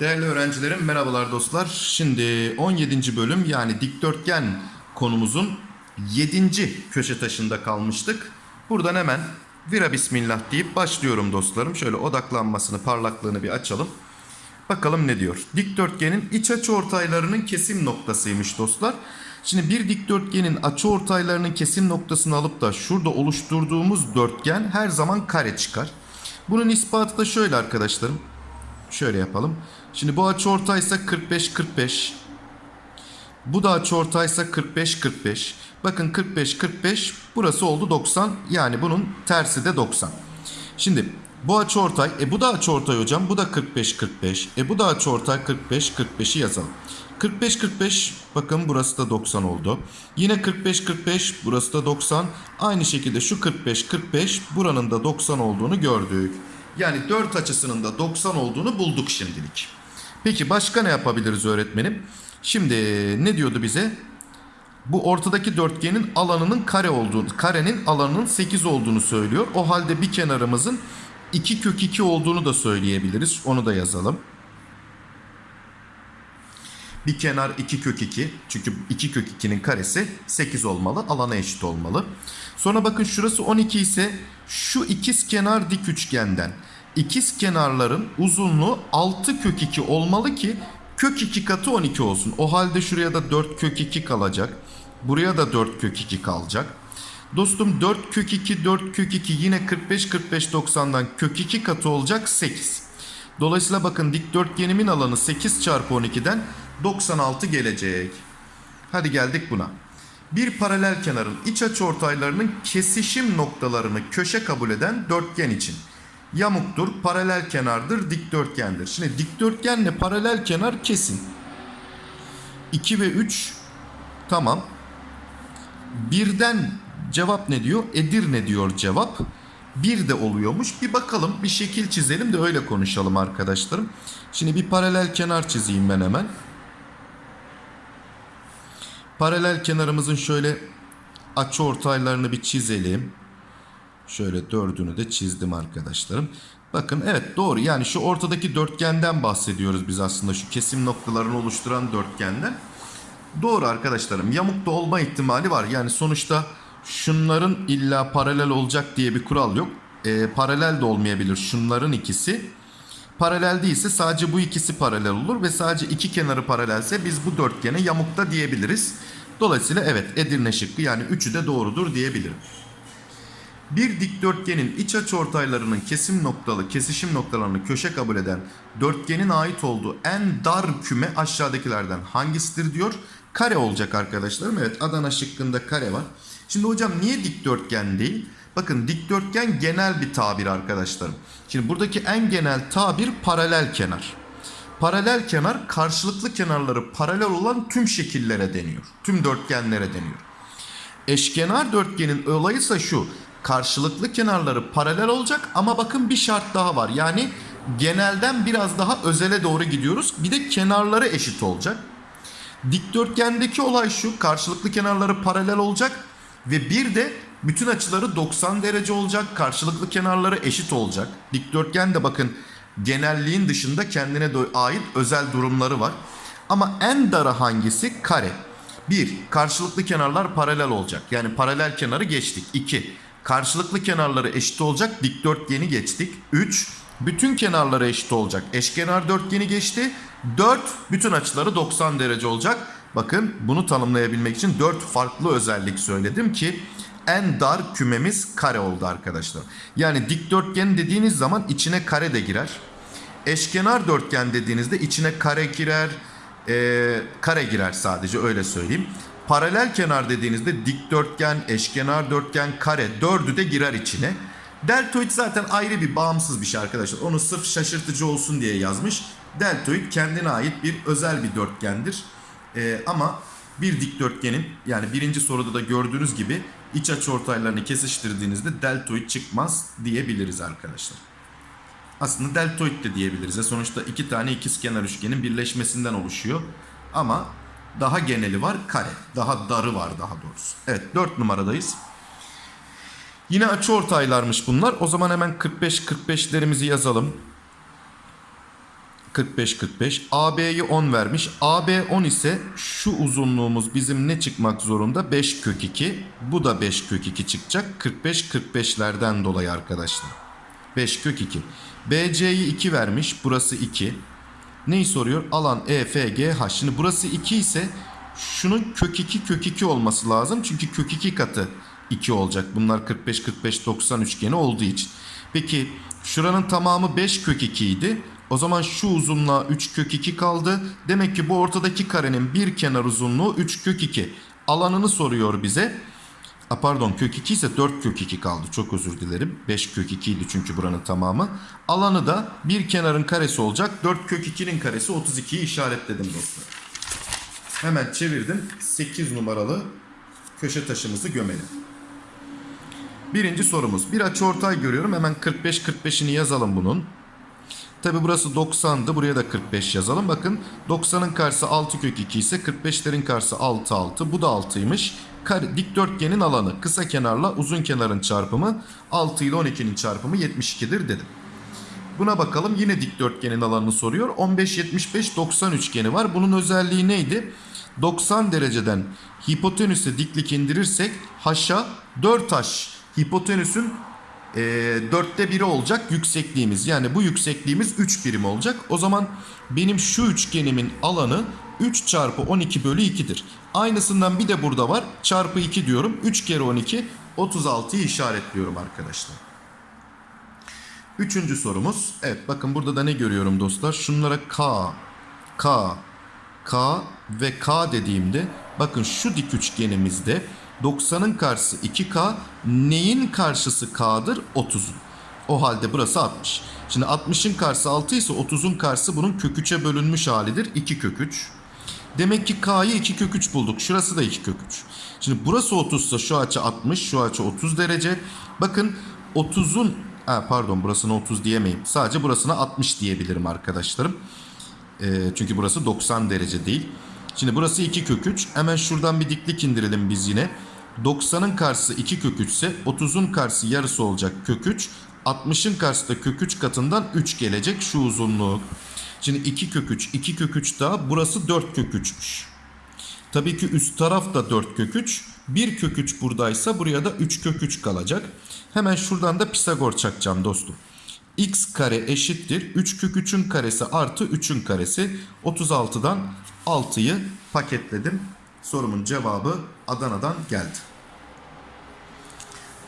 Değerli öğrencilerim merhabalar dostlar. Şimdi 17. bölüm yani dikdörtgen konumuzun 7. köşe taşında kalmıştık. Buradan hemen vira bismillah deyip başlıyorum dostlarım. Şöyle odaklanmasını parlaklığını bir açalım. Bakalım ne diyor. Dikdörtgenin iç açı ortaylarının kesim noktasıymış dostlar. Şimdi bir dikdörtgenin açı ortaylarının kesim noktasını alıp da şurada oluşturduğumuz dörtgen her zaman kare çıkar. Bunun ispatı da şöyle arkadaşlarım. Şöyle yapalım. Şimdi bu açı ortaysa 45 45. Bu da açı ortaysa 45 45. Bakın 45 45 burası oldu 90. Yani bunun tersi de 90. Şimdi bu açı ortay. E bu da açı ortay hocam. Bu da 45 45. E bu da açı ortay 45 45'i yazalım. 45 45 bakın burası da 90 oldu. Yine 45 45 burası da 90. Aynı şekilde şu 45 45 buranın da 90 olduğunu gördük. Yani 4 açısının da 90 olduğunu bulduk şimdilik. Peki başka ne yapabiliriz öğretmenim? Şimdi ne diyordu bize? Bu ortadaki dörtgenin alanının kare olduğunu, karenin alanının 8 olduğunu söylüyor. O halde bir kenarımızın 2 kök 2 olduğunu da söyleyebiliriz. Onu da yazalım. Bir kenar 2 kök 2. Çünkü 2 kök 2'nin karesi 8 olmalı. Alana eşit olmalı. Sonra bakın şurası 12 ise şu ikiz kenar dik üçgenden ikiz kenarların uzunluğu 6 kök 2 olmalı ki kök 2 katı 12 olsun. O halde şuraya da 4 kök 2 kalacak. Buraya da 4 kök 2 kalacak. Dostum 4 kök 2 4 kök 2 yine 45 45 90'dan kök 2 katı olacak 8. Dolayısıyla bakın dikdörtgenimin alanı 8 çarpı 12'den 96 gelecek. Hadi geldik buna. Bir paralel kenarın iç açı ortaylarının kesişim noktalarını köşe kabul eden dörtgen için yamuktur, paralel kenardır, dikdörtgendir. Şimdi dikdörtgenle paralel kenar kesin. 2 ve 3 tamam. Birden cevap ne diyor? Edirne diyor cevap. Bir de oluyormuş. Bir bakalım bir şekil çizelim de öyle konuşalım arkadaşlarım. Şimdi bir paralel kenar çizeyim ben hemen. Paralel kenarımızın şöyle açı ortaylarını bir çizelim. Şöyle dördünü de çizdim arkadaşlarım. Bakın evet doğru yani şu ortadaki dörtgenden bahsediyoruz biz aslında şu kesim noktalarını oluşturan dörtgenden. Doğru arkadaşlarım yamuk da olma ihtimali var. Yani sonuçta şunların illa paralel olacak diye bir kural yok. Ee, paralel de olmayabilir şunların ikisi. Paralel değilse sadece bu ikisi paralel olur ve sadece iki kenarı paralelse biz bu dörtgene yamukta diyebiliriz. Dolayısıyla evet Edirne şıkkı yani üçü de doğrudur diyebilirim. Bir dikdörtgenin iç açı ortaylarının kesim noktalı kesişim noktalarını köşe kabul eden dörtgenin ait olduğu en dar küme aşağıdakilerden hangisidir diyor. Kare olacak arkadaşlarım. Evet Adana şıkkında kare var. Şimdi hocam niye dikdörtgen değil? Bakın dikdörtgen genel bir tabir arkadaşlarım. Şimdi buradaki en genel tabir paralel kenar. Paralel kenar karşılıklı kenarları paralel olan tüm şekillere deniyor. Tüm dörtgenlere deniyor. Eşkenar dörtgenin olayı ise şu. Karşılıklı kenarları paralel olacak ama bakın bir şart daha var. Yani genelden biraz daha özele doğru gidiyoruz. Bir de kenarları eşit olacak. Dikdörtgendeki olay şu. Karşılıklı kenarları paralel olacak ve bir de bütün açıları 90 derece olacak. Karşılıklı kenarları eşit olacak. Dikdörtgen de bakın genelliğin dışında kendine ait özel durumları var. Ama en darı hangisi? Kare. 1. Karşılıklı kenarlar paralel olacak. Yani paralel kenarı geçtik. 2. Karşılıklı kenarları eşit olacak. Dikdörtgeni geçtik. 3. Bütün kenarları eşit olacak. Eşkenar dörtgeni geçti. 4. Bütün açıları 90 derece olacak. Bakın bunu tanımlayabilmek için 4 farklı özellik söyledim ki en dar kümemiz kare oldu arkadaşlar. Yani dikdörtgen dediğiniz zaman içine kare de girer. Eşkenar dörtgen dediğinizde içine kare girer, e, kare girer sadece öyle söyleyeyim. Paralel kenar dediğinizde dikdörtgen, eşkenar dörtgen, kare dördü de girer içine. Deltoid zaten ayrı bir bağımsız bir şey arkadaşlar. Onu sırf şaşırtıcı olsun diye yazmış. Deltoid kendine ait bir özel bir dörtgendir. Ee, ama bir dikdörtgenin yani birinci soruda da gördüğünüz gibi iç açı ortaylarını kesiştirdiğinizde deltoid çıkmaz diyebiliriz arkadaşlar. Aslında deltoid de diyebiliriz. Sonuçta iki tane ikizkenar üçgenin birleşmesinden oluşuyor. Ama daha geneli var kare. Daha darı var daha doğrusu. Evet 4 numaradayız. Yine açıortaylarmış bunlar. O zaman hemen 45-45'lerimizi yazalım. 45-45. AB'yi 10 vermiş. AB 10 ise şu uzunluğumuz bizim ne çıkmak zorunda? 5 kök 2. Bu da 5 kök 2 çıkacak. 45-45'lerden dolayı arkadaşlar. 5 kök 2. BC'yi 2 vermiş. Burası 2. Neyi soruyor? Alan EFGH. Şimdi burası 2 ise şunun kök 2 kök 2 olması lazım. Çünkü kök 2 katı 2 olacak. Bunlar 45 45 90 üçgeni olduğu için. Peki şuranın tamamı 5 kök 2 idi. O zaman şu uzunluğa 3 kök 2 kaldı. Demek ki bu ortadaki karenin bir kenar uzunluğu 3 kök 2. Alanını soruyor bize. A pardon kök 2 ise 4 kök 2 kaldı. Çok özür dilerim. 5 kök 2 idi çünkü buranın tamamı. Alanı da bir kenarın karesi olacak. 4 kök 2'nin karesi 32'yi işaretledim dostlar. Hemen çevirdim. 8 numaralı köşe taşımızı gömelim. Birinci sorumuz. Bir açıortay görüyorum. Hemen 45-45'ini yazalım bunun. Tabi burası 90'dı. Buraya da 45 yazalım. Bakın 90'ın karşısı 6 kök 2 ise 45'lerin karşısı 6 6. Bu da 6'ymış. Kare, dikdörtgenin alanı kısa kenarla uzun kenarın çarpımı 6 ile 12'nin çarpımı 72'dir dedim. Buna bakalım yine dikdörtgenin alanını soruyor. 15 75 90 üçgeni var. Bunun özelliği neydi? 90 dereceden hipotenüse diklik indirirsek haşa 4 haş hipotenüsün e, dörtte biri olacak yüksekliğimiz. Yani bu yüksekliğimiz 3 birim olacak. O zaman benim şu üçgenimin alanı 3 çarpı 12 bölü 2'dir. Aynısından bir de burada var. Çarpı 2 diyorum. 3 kere 12 36'yı işaretliyorum arkadaşlar. Üçüncü sorumuz. Evet bakın burada da ne görüyorum dostlar? Şunlara K, K, K ve K dediğimde bakın şu dik üçgenimizde 90'ın karşısı 2K neyin karşısı K'dır? 30'un. O halde burası 60. Şimdi 60'ın karşısı 6 ise 30'un karşısı bunun kök 3'e bölünmüş halidir. 2 kök 3. Demek ki K'yı 2 kök 3 bulduk. Şurası da 2 kök 3. Şimdi burası 30 ise şu açı 60, şu açı 30 derece. Bakın 30'un ha, pardon burasına 30 diyemeyim. Sadece burasına 60 diyebilirim arkadaşlarım. E, çünkü burası 90 derece değil. Şimdi burası 2 kök 3. Hemen şuradan bir diklik indirelim biz yine. 90'ın karşısı 2 kök 3 ise 30'un karşısı yarısı olacak kök 3. 60'ın karşısı da kök 3 katından 3 gelecek şu uzunluğu. Şimdi 2 kök 3, 2 kök 3 daha burası 4 kök 3'müş. Tabii ki üst taraf da 4 kök 3. 1 kök 3 buradaysa buraya da 3 kök 3 kalacak. Hemen şuradan da Pisagor çakacağım dostum. x kare eşittir 3 kök 3'ün karesi artı 3'ün karesi. 36'dan 6'yı paketledim. Sorumun cevabı Adana'dan geldi.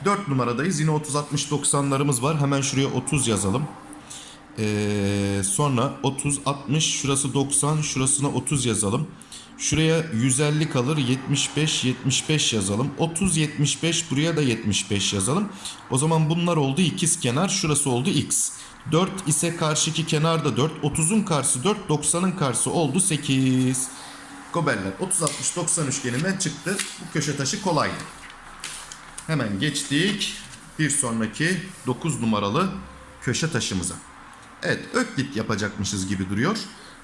4 numaradayız. Yine 30 60 90'larımız var. Hemen şuraya 30 yazalım. Ee, sonra 30 60 şurası 90 şurasına 30 yazalım. Şuraya 150 kalır 75 75 yazalım. 30 75 buraya da 75 yazalım. O zaman bunlar oldu ikiz kenar şurası oldu x. 4 ise karşıki kenar da 4. 30'un karşısı 4 90'ın karşısı oldu 8. Gobeller 30 60 90 üçgeninden çıktı. Bu köşe taşı kolaydı. Hemen geçtik bir sonraki 9 numaralı köşe taşımıza. Evet öklit yapacakmışız gibi duruyor.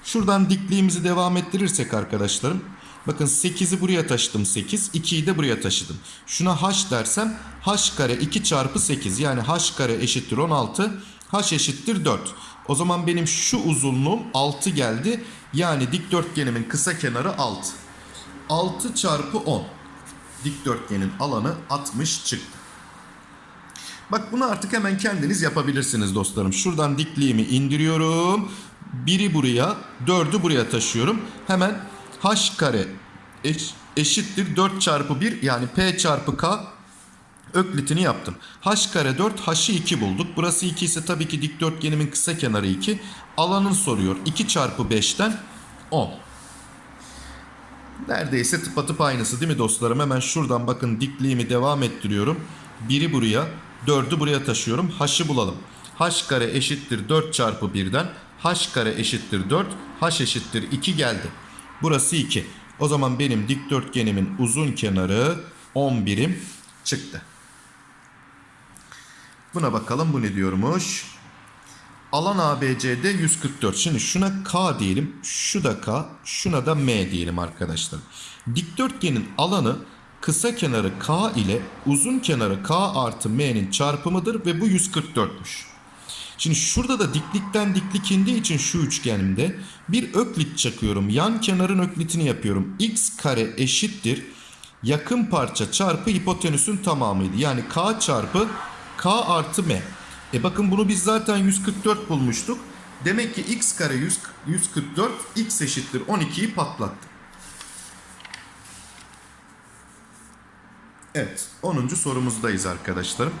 Şuradan dikliğimizi devam ettirirsek arkadaşlarım. Bakın 8'i buraya taşıdım 8. 2'yi de buraya taşıdım. Şuna h dersem h kare 2 çarpı 8. Yani h kare eşittir 16. h eşittir 4. O zaman benim şu uzunluğum 6 geldi. Yani dikdörtgenimin kısa kenarı 6. 6 çarpı 10. Dikdörtgenin alanı 60 çıktı. Bak bunu artık hemen kendiniz yapabilirsiniz dostlarım. Şuradan dikliğimi indiriyorum. Biri buraya, dördü buraya taşıyorum. Hemen h kare eş, eşittir 4 çarpı 1 yani p çarpı k öklitini yaptım. h kare 4, h'ı 2 bulduk. Burası 2 ise tabii ki dikdörtgenimin kısa kenarı 2. Alanın soruyor. 2 çarpı 5'ten 10. Neredeyse tıpatıp aynısı değil mi dostlarım? Hemen şuradan bakın dikliğimi devam ettiriyorum. Biri buraya, dördü buraya taşıyorum. H'ı bulalım. h kare eşittir 4 çarpı 1'den. h kare eşittir 4, h eşittir 2 geldi. Burası 2. O zaman benim dikdörtgenimin uzun kenarı 10 birim çıktı. Buna bakalım bu ne diyormuş. Alan ABCD 144. Şimdi şuna K diyelim. Şu da K. Şuna da M diyelim arkadaşlar. Dikdörtgenin alanı kısa kenarı k ile uzun kenarı k artı m'nin çarpımıdır ve bu 144'müş. Şimdi şurada da diklikten diklik indiği için şu üçgenimde bir öklit çakıyorum. Yan kenarın öklitini yapıyorum. x kare eşittir. Yakın parça çarpı hipotenüsün tamamıydı. Yani k çarpı k artı m. E bakın bunu biz zaten 144 bulmuştuk. Demek ki x kare 100, 144 x eşittir 12'yi patlattı. Evet 10. sorumuzdayız arkadaşlarım.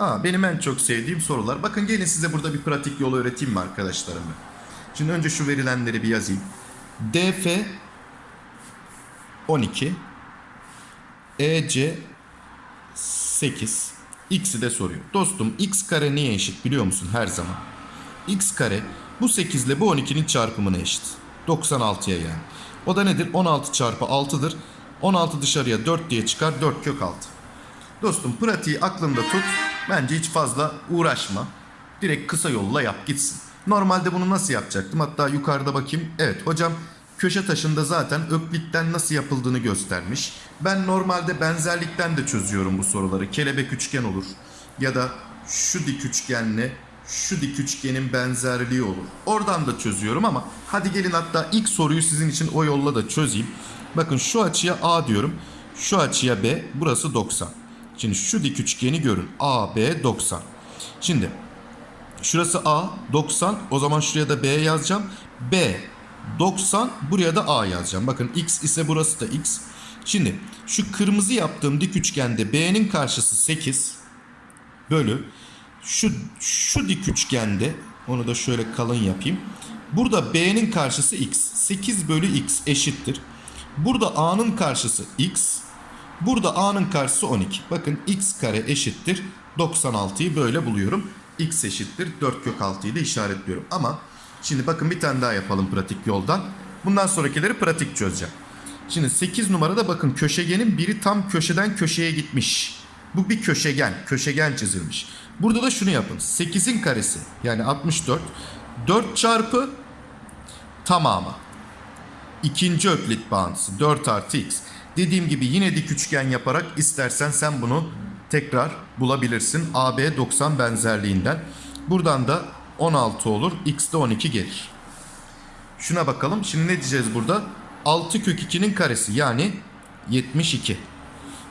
Aa, benim en çok sevdiğim sorular. Bakın gelin size burada bir pratik yolu öğreteyim mi arkadaşlarım? Şimdi önce şu verilenleri bir yazayım. DF 12 EC 8 X'i de soruyor. Dostum x kare niye eşit biliyor musun her zaman? X kare bu 8 ile bu 12'nin çarpımına eşit. 96'ya yani. O da nedir? 16 çarpı 6'dır. 16 dışarıya 4 diye çıkar. 4 kök 6. Dostum pratiği aklında tut. Bence hiç fazla uğraşma. Direkt kısa yolla yap gitsin. Normalde bunu nasıl yapacaktım? Hatta yukarıda bakayım. Evet hocam köşe taşında zaten öklitten nasıl yapıldığını göstermiş. Ben normalde benzerlikten de çözüyorum bu soruları. Kelebek üçgen olur. Ya da şu dik üçgenle şu dik üçgenin benzerliği olur. Oradan da çözüyorum ama hadi gelin hatta ilk soruyu sizin için o yolla da çözeyim. Bakın şu açıya A diyorum. Şu açıya B. Burası 90. Şimdi şu dik üçgeni görün. A, B 90. Şimdi şurası A 90. O zaman şuraya da B yazacağım. B 90. Buraya da A yazacağım. Bakın X ise burası da X. Şimdi şu kırmızı yaptığım dik üçgende B'nin karşısı 8 bölü şu şu dik üçgende onu da şöyle kalın yapayım. Burada B'nin karşısı X. 8 bölü X eşittir. Burada A'nın karşısı X. Burada A'nın karşısı 12. Bakın X kare eşittir. 96'yı böyle buluyorum. X eşittir. 4 kök 6'yı da işaretliyorum. Ama şimdi bakın bir tane daha yapalım pratik yoldan. Bundan sonrakileri pratik çözeceğim. Şimdi 8 numarada bakın köşegenin biri tam köşeden köşeye gitmiş. Bu bir köşegen. Köşegen çizilmiş. Burada da şunu yapın. 8'in karesi yani 64. 4 çarpı tamamı. İkinci öklit bağıntısı 4 artı x. Dediğim gibi yine dik üçgen yaparak istersen sen bunu tekrar bulabilirsin. AB 90 benzerliğinden. Buradan da 16 olur. X de 12 gelir. Şuna bakalım. Şimdi ne diyeceğiz burada? 6 kök 2'nin karesi yani 72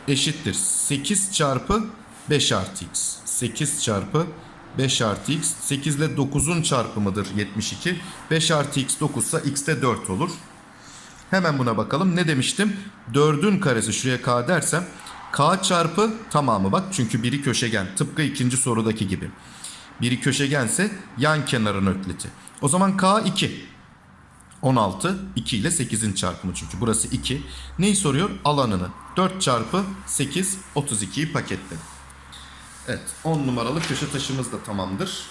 eşittir. 8 çarpı 5 artı x. 8 çarpı 5 artı x. 8 ile 9'un çarpımıdır 72. 5 artı x 9 ise x de 4 olur. Hemen buna bakalım. Ne demiştim? 4'ün karesi şuraya k dersem k çarpı tamamı bak çünkü biri köşegen. Tıpkı ikinci sorudaki gibi. Biri köşegense yan kenarın ökliti. O zaman k 2. 16 2 ile 8'in çarpımı çünkü burası 2. Neyi soruyor? Alanını. 4 çarpı 8 32'yi paketle. Evet 10 numaralı köşe taşımız da tamamdır.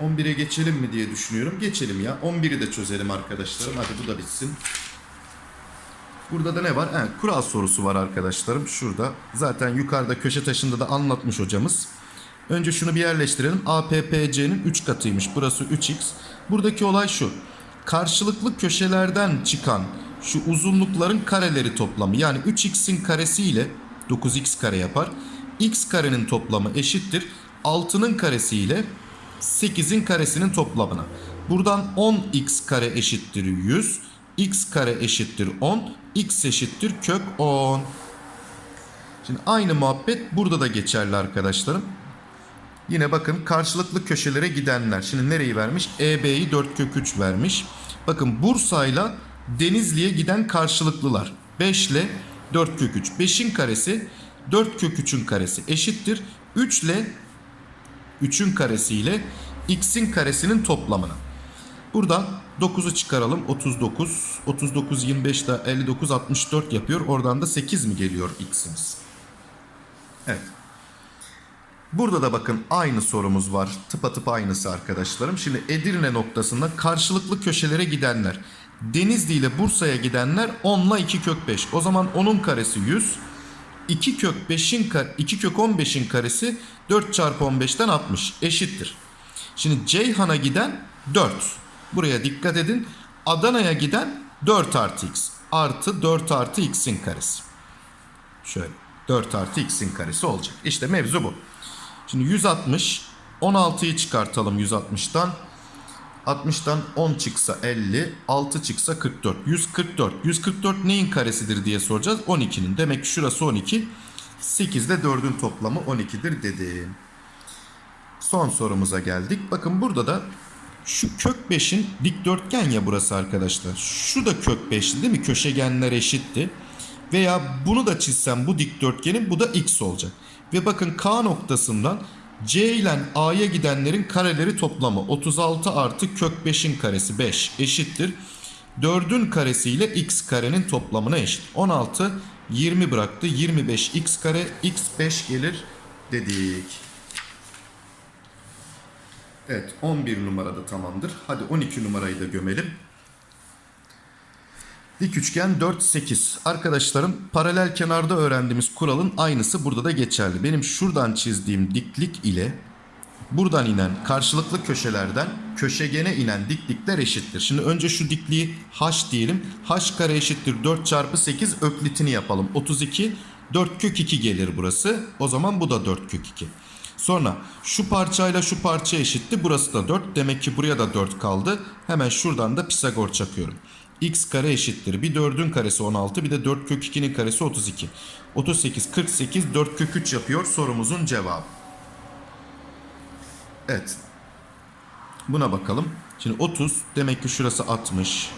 11'e geçelim mi diye düşünüyorum. Geçelim ya. 11'i de çözelim arkadaşlarım. Hadi bu da bitsin. Burada da ne var? Evet, kural sorusu var arkadaşlarım. Şurada. Zaten yukarıda köşe taşında da anlatmış hocamız. Önce şunu bir yerleştirelim. APPC'nin 3 katıymış. Burası 3x. Buradaki olay şu. Karşılıklı köşelerden çıkan şu uzunlukların kareleri toplamı. Yani 3x'in karesi ile 9x kare yapar. x karenin toplamı eşittir. 6'nın karesi ile 8'in karesinin toplamına. Buradan 10x kare eşittir 100. x kare eşittir 10. x eşittir kök 10. Şimdi aynı muhabbet burada da geçerli arkadaşlarım. Yine bakın karşılıklı köşelere gidenler. Şimdi nereyi vermiş? EB'yi 4 kök 3 vermiş. Bakın Bursa'yla Denizli'ye giden karşılıklılar. 5 ile 4 kök 3. 5'in karesi 4 kök 3'ün karesi eşittir. 3 ile 3'ün karesi ile x'in karesinin toplamına. Burada 9'u çıkaralım. 39. 39 25 daha 59 64 yapıyor. Oradan da 8 mi geliyor x'imiz? Evet. Burada da bakın aynı sorumuz var. Tıpatıp aynısı arkadaşlarım. Şimdi Edirne noktasında karşılıklı köşelere gidenler. Denizli ile Bursa'ya gidenler 10 ile 2 kök 5. O zaman 10'un karesi 100. 2 kök 5'in kar 2 kök 15'in karesi 4 çarpı 15'ten 60 eşittir. Şimdi Ceyhan'a giden 4. Buraya dikkat edin. Adana'ya giden 4 artı x. artı 4 artı x'in karesi. Şöyle 4 artı x'in karesi olacak. İşte mevzu bu. Şimdi 160 16'yı çıkartalım 160'tan. 60'tan 10 çıksa 50, 6 çıksa 44. 144. 144 neyin karesidir diye soracağız. 12'nin. Demek ki şurası 12. 8 ile 4'ün toplamı 12'dir dedim. Son sorumuza geldik. Bakın burada da şu kök 5'in dikdörtgen ya burası arkadaşlar. Şu da kök 5'ti değil mi? Köşegenler eşitti. Veya bunu da çizsem bu dikdörtgenin bu da x olacak. Ve bakın K noktasından C ile A'ya gidenlerin kareleri toplamı 36 artı kök 5'in karesi 5 eşittir. 4'ün karesi ile x karenin toplamına eşit. 16 20 bıraktı. 25 x kare x 5 gelir dedik. Evet 11 numarada tamamdır. Hadi 12 numarayı da gömelim. Dik üçgen 4 8. Arkadaşlarım paralel kenarda öğrendiğimiz kuralın aynısı burada da geçerli. Benim şuradan çizdiğim diklik ile buradan inen karşılıklı köşelerden köşegene inen diklikler eşittir. Şimdi önce şu dikliği h diyelim. h kare eşittir 4 çarpı 8 öklitini yapalım. 32 4 kök 2 gelir burası. O zaman bu da 4 kök 2. Sonra şu parçayla şu parça eşitti. Burası da 4. Demek ki buraya da 4 kaldı. Hemen şuradan da Pisagor çakıyorum. x kare eşittir. Bir 4'ün karesi 16 bir de 4 kök 2'nin karesi 32. 38 48 4 kök 3 yapıyor sorumuzun cevabı. Evet. Buna bakalım. Şimdi 30 demek ki şurası 60.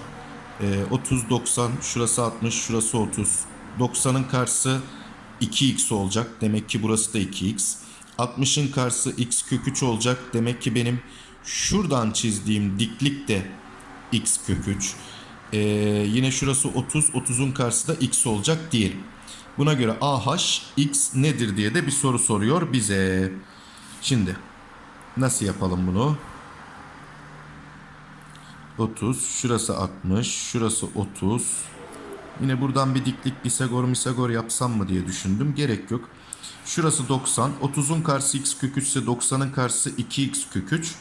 Ee, 30 90 şurası 60 şurası 30. 90'ın karşısı 2x olacak. Demek ki burası da 2x. 60'ın karşısı x kök 3 olacak. Demek ki benim şuradan çizdiğim diklik de x kök 3. Ee, yine şurası 30. 30'un karşısı da x olacak diyelim. Buna göre AH x nedir diye de bir soru soruyor bize. Şimdi nasıl yapalım bunu? 30, şurası 60, şurası 30. Yine buradan bir diklik Pisagor misagor yapsam mı diye düşündüm. Gerek yok. Şurası 90. 30'un karşısı x kök 3 ise 90'ın karşısı 2x kök 3.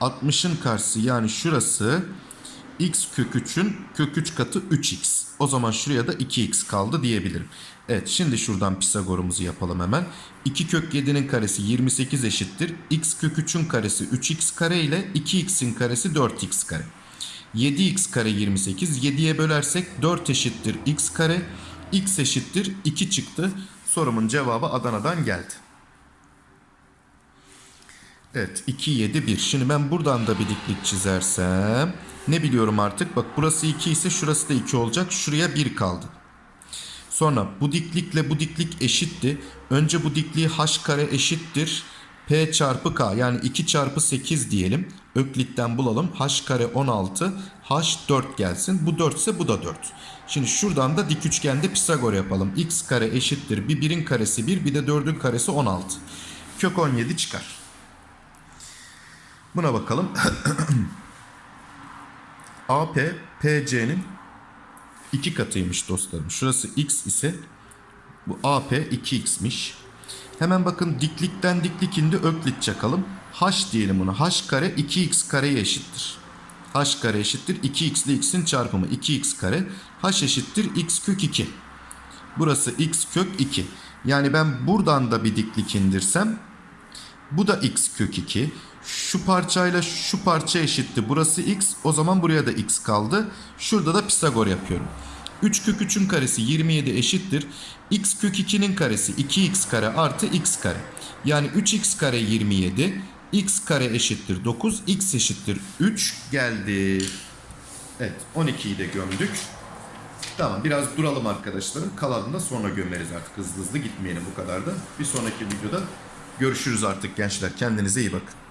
60'ın karşısı yani şurası x kök 3'ün kök 3 katı 3x. O zaman şuraya da 2x kaldı diyebilirim. Evet şimdi şuradan Pisagor'umuzu yapalım hemen. 2 kök 7'nin karesi 28 eşittir. x kök 3'ün karesi 3x kare ile 2x'in karesi 4x kare. 7x kare 28. 7'ye bölersek 4 eşittir x kare. x eşittir 2 çıktı. Sorumun cevabı Adana'dan geldi. Evet 2 7 1. Şimdi ben buradan da bir diklik çizersem ne biliyorum artık? Bak burası 2 ise şurası da 2 olacak. Şuraya 1 kaldı. Sonra bu diklikle bu diklik eşitti. Önce bu dikliği h kare eşittir. P çarpı K yani 2 çarpı 8 diyelim. Öklitten bulalım. H kare 16. H 4 gelsin. Bu 4 ise bu da 4. Şimdi şuradan da dik üçgende Pisagor yapalım. X kare eşittir. Bir 1'in karesi 1 bir de 4'ün karesi 16. Kök 17 çıkar. Buna bakalım. AP PC'nin 2 katıymış dostlarım. Şurası x ise bu AP 2x'miş. Hemen bakın diklikten diklik indi öklit çakalım. H diyelim buna. H kare 2x kareye eşittir. H kare eşittir 2x ile x'in çarpımı 2x kare. H eşittir x kök 2. Burası x kök 2. Yani ben buradan da bir diklik indirsem bu da x kök 2. Şu parçayla şu parça eşitti. Burası x. O zaman buraya da x kaldı. Şurada da Pisagor yapıyorum. 3 kök 3'ün karesi 27 eşittir. x kök 2'nin karesi 2x kare artı x kare. Yani 3x kare 27. x kare eşittir 9. x eşittir 3 geldi. Evet 12'yi de gömdük. Tamam biraz duralım arkadaşlarım. Kalanını da sonra gömeriz artık. Hızlı hızlı gitmeyelim bu kadar da. Bir sonraki videoda görüşürüz artık gençler. Kendinize iyi bakın.